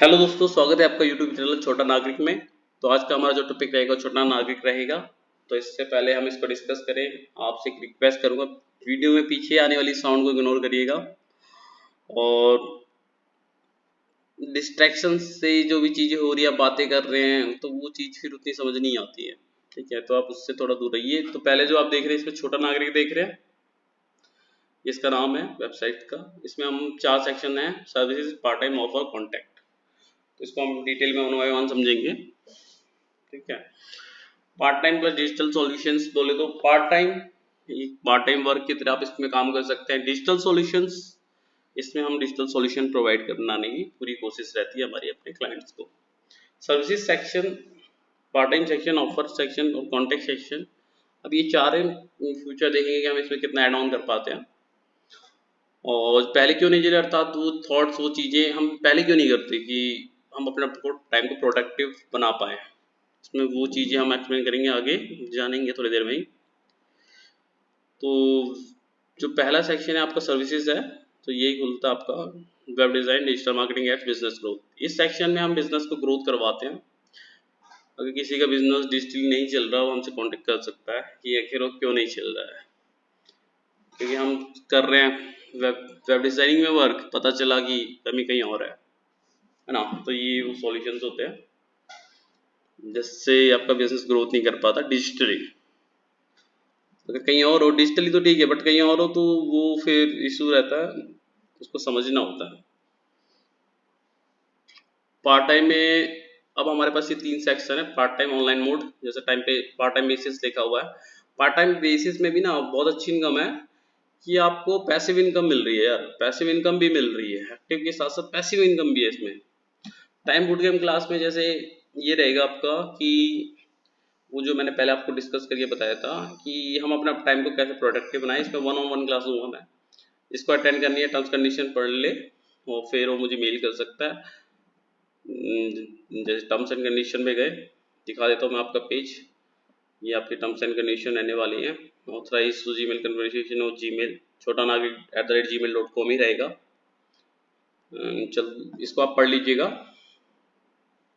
Hello दोस्तों, स्वागत है आपका यूट्यूब चैनल छोटा नागरिक में। तो आज का हमारा जो टॉपिक रहेगा छोटा नागरिक रहेगा। तो इससे पहले हम इसको डिस्कस करें। आपसे एक रिक्वेस्ट करूँगा वीडियो में पीछे आने वाली साउंड को इग्नोर करिएगा। और डिस्ट्रैक्शन से जो भी चीज़ें हो रही है बातें कर रहे हैं तो वो चीज़ फिर उतनी समझ नहीं आती है। ठीक है तो आप उससे थोड़ा दूर रहिए। तो पहले जो आप देख रहे हैं, इसमें छोटा नागरिक देख रहे हैं। इसका नाम है वेबसाइट का। इसमें हम चार सेक्शन है। Services part time offer contact इसको हम डिटेल में वन बाय वन समझेंगे। ठीक है? Part time plus digital solutions बोले तो part time part time work की तरह आप इसमें काम कर सकते हैं। डिजिटल सॉल्यूशंस इसमें हम डिजिटल सॉल्यूशन प्रोवाइड करना की पूरी कोशिश रहती है हमारी अपने क्लाइंट्स को। Services section part time section offer section और कॉन्टेक्ट सेक्शन अब ये चार फ्यूचर देखेंगे कि हम इसमें कितना एड ऑन कर पाते हैं। और पहले क्यों नहीं करता तो थॉट्स वो चीज़ें हम पहले क्यों नहीं करते कि हम अपना टाइम को प्रोडक्टिव बना पाए इसमें वो चीज़ें हम एक्सप्लेन करेंगे आगे, जानेंगे थोड़ी देर में ही। तो जो पहला सेक्शन है आपका सर्विसेज़ है तो यही खुलता है आपका web design digital marketing ads business growth इस सेक्शन में हम बिज़नेस को ग्रोथ करवाते हैं। अगर किसी का बिज़नेस डिजिटली नहीं चल रहा, वो हमसे कांटेक्ट कर सकता है कि आखिर क्यों नहीं चल रहा है। क्योंकि हम कर रहे हैं वेब वेब डिज़ाइनिंग में वर्क पता चला कि कमी कहीं और है। है ना? तो ये वो सॉल्यूशन होते हैं, जिससे आपका बिज़नेस ग्रोथ नहीं कर पाता डिजिटली अगर कहीं और हो डिजिटली तो ठीक है बट कहीं और हो तो वो फिर इशू रहता है, उसको समझना होता है. पार्ट टाइम में अब हमारे पास ये तीन सेक्शन है पार्ट टाइम ऑनलाइन मोड जैसे टाइम पे पार्ट टाइम बेसिस लिखा हुआ है. पार्ट टाइम बेसिस में भी ना बहुत अच्छी इनकम है कि आपको पैसिव इनकम मिल रही है यार. पैसिव इनकम भी मिल रही है एक्टिव के साथ साथ पैसिव इनकम भी है इसमें. टाइम बुट गेम क्लास में जैसे ये रहेगा आपका कि वो जो मैंने पहले आपको डिस्कस करके बताया था कि हम अपना टाइम को कैसे प्रोडक्टिव बनाए इसमें वन ऑन वन क्लास दूँगा मैं इसको अटेंड करनी है टर्म्स कंडीशन पढ़ ले और फिर वो मुझे मेल कर सकता है। हम्म, जैसे टर्म्स एंड कंडीशन में गए दिखा देता हूँ मैं आपका पेज ये आपकी टर्म्स एंड कंडीशन रहने वाली है। Authorise to Gmail conversation और जी मेल छोटा नाग at the rate Gmail dot com ही रहेगा। हम्म, चल इसको आप पढ़ लीजिएगा।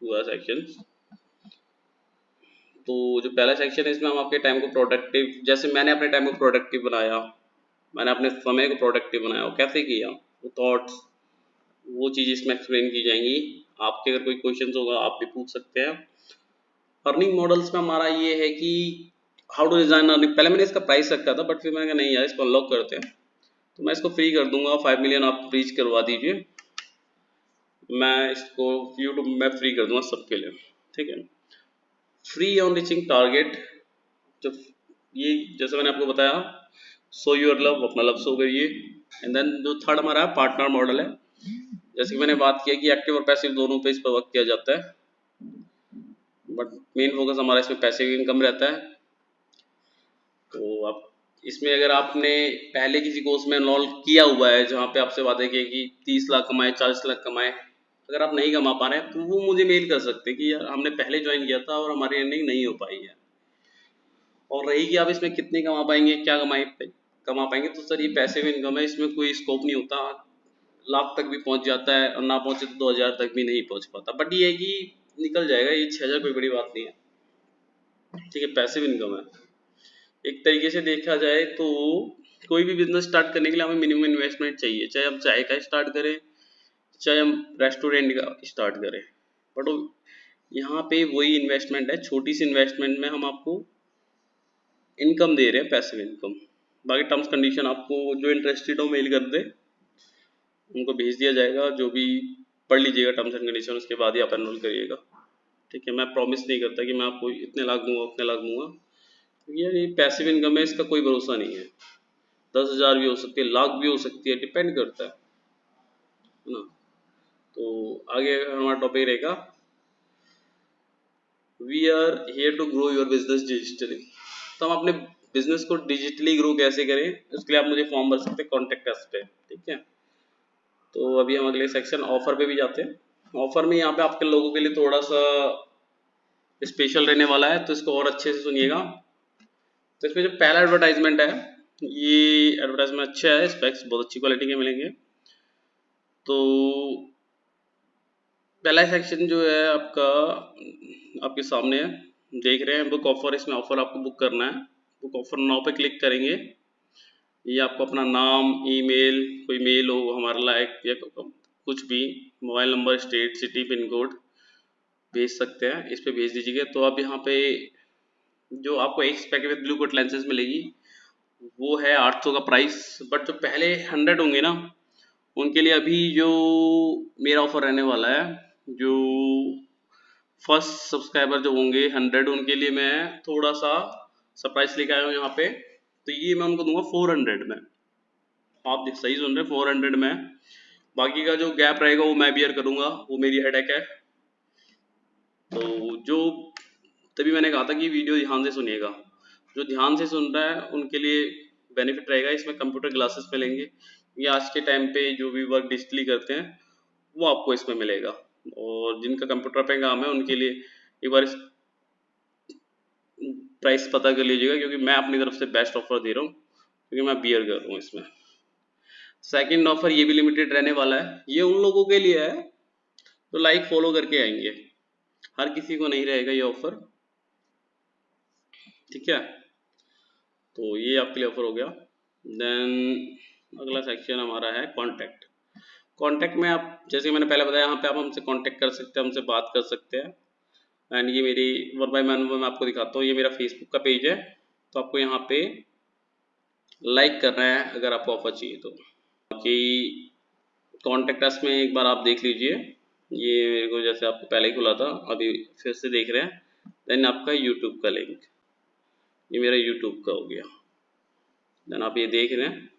हुआ सेक्शन तो जो पहला सेक्शन है, इसमें हम आपके टाइम को प्रोडक्टिव जैसे मैंने अपने टाइम को प्रोडक्टिव बनाया, मैंने अपने समय को प्रोडक्टिव बनाया, वो कैसे किया, वो थॉट्स वो चीज़ इसमें एक्सप्लेन की जाएँगी। आपके अगर कोई क्वेश्चन होगा, आप भी पूछ सकते हैं। अर्निंग मॉडल्स में हमारा ये है कि हाउ टू डिज़ाइन अर्निंग पहले मैंने इसका प्राइस रखा था बट फिर मैंने कहा, नहीं यार, इसको अनलॉक करते हैं। तो मैं इसको फ्री कर दूँगा फाइव मिलियन आप रीच करवा दीजिए। मैं इसको यूट्यूब में फ्री कर दूँगा सबके लिए, ठीक है? फ्री ऑन रीचिंग टारगेट जब ये जैसे मैंने आपको बताया सो यूर लव अपना लव सो करिए एंड देन जो थर्ड हमारा है पार्टनर मॉडल है। जैसे कि मैंने बात किया कि एक्टिव और पैसिव दोनों पे इस पर वर्क किया जाता है। बट मेन फोकस हमारा इसमें पैसिव इनकम रहता है। तो आप इसमें अगर आपने पहले किसी कोर्स में इन्वॉल्व किया हुआ है, जहाँ पे आपसे बातें की, कि तीस लाख कमाए, चालीस लाख कमाए अगर आप नहीं कमा पा रहे हैं तो वो मुझे मेल कर सकते हैं कि यार, हमने पहले ज्वाइन किया था और हमारी अर्निंग नहीं हो पाई है। और रही कि आप इसमें कितने कमा पाएँगे, क्या कमाए कमा पाएँगे? तो सर, ये पैसे भी इनकम है, इसमें कोई स्कोप नहीं होता। लाख तक भी पहुँच जाता है और ना पहुँचे तो दो हज़ार तक भी नहीं पहुँच पाता। बट ये है कि निकल जाएगा, ये छह हज़ार कोई बड़ी बात नहीं है। ठीक है, पैसे भी इनकम है। एक तरीके से देखा जाए तो कोई भी बिज़नेस स्टार्ट करने के लिए हमें मिनिमम इन्वेस्टमेंट चाहिए। चाहे हम चाय का स्टार्ट करें चाहे हम रेस्टोरेंट का स्टार्ट करें। बट यहाँ पे वही इन्वेस्टमेंट है, छोटी सी इन्वेस्टमेंट में हम आपको इनकम दे रहे हैं पैसिव इनकम बाकी टर्म्स कंडीशन आपको जो इंटरेस्टेड हो मेल कर दे, उनको भेज दिया जाएगा, जो भी पढ़ लीजिएगा टर्म्स एंड कंडीशन उसके बाद ही आप एनरोल करिएगा। ठीक है, मैं प्रॉमिस नहीं करता कि मैं आपको इतने लाख दूँगा, उतने लाख दूँगा। यार ये पैसिव इनकम है, इसका कोई भरोसा नहीं है। दस हज़ार भी हो सकती है, लाख भी हो सकती है डिपेंड करता है ना? तो आगे हमारा टॉपिक रहेगा। We are here to grow your business digitally तो हम अपने बिज़नेस को डिजिटली ग्रो कैसे करें, उसके लिए आप मुझे फॉर्म भर सकते हैं कॉन्टेक्ट अस पे ठीक है? तो अभी हम अगले सेक्शन ऑफ़र पे भी जाते हैं। ऑफ़र में यहाँ पे आपके लोगों के लिए थोड़ा सा स्पेशल रहने वाला है तो इसको और अच्छे से सुनिएगा। तो इसमें जो पहला एडवर्टाइजमेंट है, ये एडवर्टाइजमेंट अच्छा है स्पेक्स बहुत अच्छी क्वालिटी के मिलेंगे। तो पहला सेक्शन जो है आपका, आपके सामने है। देख रहे हैं बुक ऑफ़र इसमें ऑफ़र आपको बुक करना है। बुक ऑफ़र नाउ पे क्लिक करेंगे। ये आपको अपना नाम ईमेल कोई मेल हो, हमारा लाइक या कुछ भी mobile number state city pin code भेज सकते हैं। इस पर भेज दीजिएगा। तो आप यहाँ पे जो आपको एक packet with blue cut lenses मिलेगी, वो है आठ सौ का प्राइस बट जो पहले हंड्रेड होंगे ना, उनके लिए अभी जो मेरा ऑफ़र रहने वाला है जो फ़र्स्ट सब्सक्राइबर जो होंगे हंड्रेड उनके लिए मैं थोड़ा सा सरप्राइज़ लेके आया हूँ यहाँ पे। तो ये मैं उनको दूँगा फोर हंड्रेड में। आप सही सुन रहे फोर हंड्रेड में। बाकी का जो गैप रहेगा, वो मैं बियर करूँगा। वो मेरी हेडेक है। तो जो, तभी मैंने कहा था कि वीडियो ध्यान से सुनिएगा। जो ध्यान से सुन रहा है, उनके लिए बेनिफिट रहेगा। इसमें कंप्यूटर ग्लासेस मिलेंगे। ये आज के टाइम पे जो भी वर्क डिजिटली करते हैं, वो आपको इसमें मिलेगा। और जिनका कंप्यूटर पे काम है, उनके लिए एक बार इस प्राइस पता कर लीजिएगा, क्योंकि मैं अपनी तरफ़ से बेस्ट ऑफ़र दे रहा हूँ, क्योंकि मैं बियर कर रहा हूँ इसमें। सेकंड ऑफ़र ये भी लिमिटेड रहने वाला है। ये उन लोगों के लिए है तो लाइक फॉलो करके आएँगे। हर किसी को नहीं रहेगा ये ऑफ़र ठीक है? तो ये आपके लिए ऑफ़र हो गया। देन अगला सेक्शन हमारा है कॉन्टैक्ट कॉन्टैक्ट में आप, जैसे मैंने पहले बताया, यहाँ पे आप हमसे कॉन्टैक्ट कर सकते हैं, हमसे बात कर सकते हैं। एंड ये मेरी वन बाई वन मैं आपको दिखाता हूँ, ये मेरा फेसबुक का पेज है। तो आपको यहाँ पे लाइक करना है, अगर आपको ऑफ़र चाहिए तो। बाकी कॉन्टेक्ट अस में एक बार आप देख लीजिए। ये मेरे को जैसे आपको पहले ही खुला था, अभी फिर से देख रहे हैं। देन आपका यूट्यूब का लिंक ये मेरा यूट्यूब का हो गया। देन आप ये देख रहे हैं।